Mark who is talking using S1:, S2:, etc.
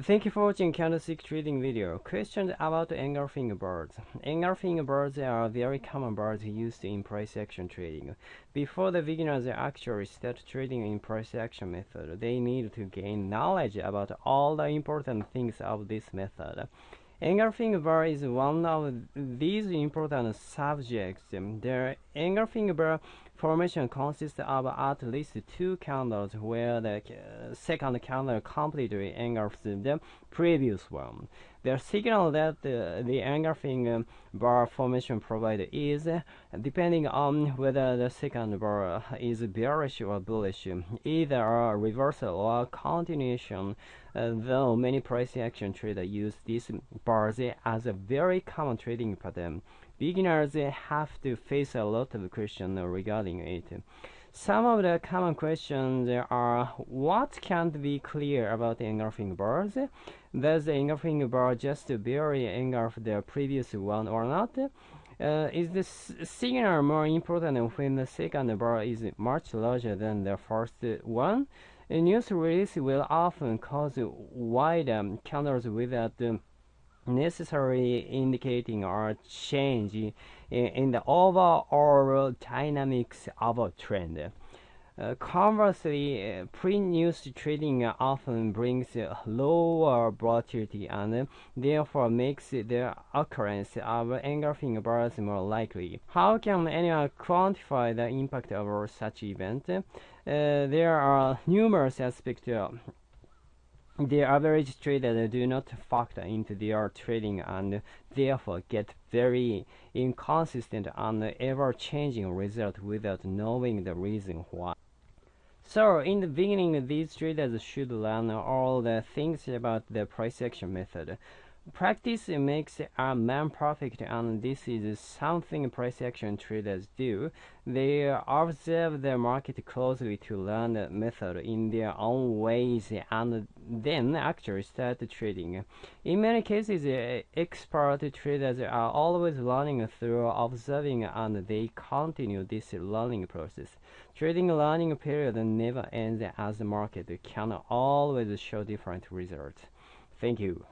S1: Thank you for watching candlestick trading video. Questions about engulfing bars. Engulfing bars are very common bars used in price action trading. Before the beginners actually start trading in price action method, they need to gain knowledge about all the important things of this method. Engulfing bar is one of these important subjects. The engulfing bar formation consists of at least two candles where the second candle completely engulfs the previous one. The signal that the, engulfing bar formation provides is depending on whether the second bar is bearish or bullish, either a reversal or a continuation, uh, though many price action traders use these bars as a very common trading pattern. Beginners have to face a lot of questions regarding it. Some of the common questions are what can't be clear about engulfing bars? Does the engulfing bar just barely engulf the previous one or not? Uh, is the signal more important when the second bar is much larger than the first one? A news release will often cause wide um, candles without um, necessarily indicating a change in, in the overall dynamics of a trend. Uh, conversely, uh, pre-news trading often brings lower volatility and therefore makes the occurrence of engulfing bars more likely. How can anyone quantify the impact of such event? Uh, there are numerous aspects the average trader do not factor into their trading and therefore get very inconsistent and ever-changing result without knowing the reason why. So, in the beginning, these traders should learn all the things about the price action method. Practice makes a man perfect, and this is something price action traders do. They observe the market closely to learn the method in their own ways and then actually start trading. In many cases, eh, expert traders are always learning through observing and they continue this learning process. Trading learning period never ends as the market can always show different results. Thank you.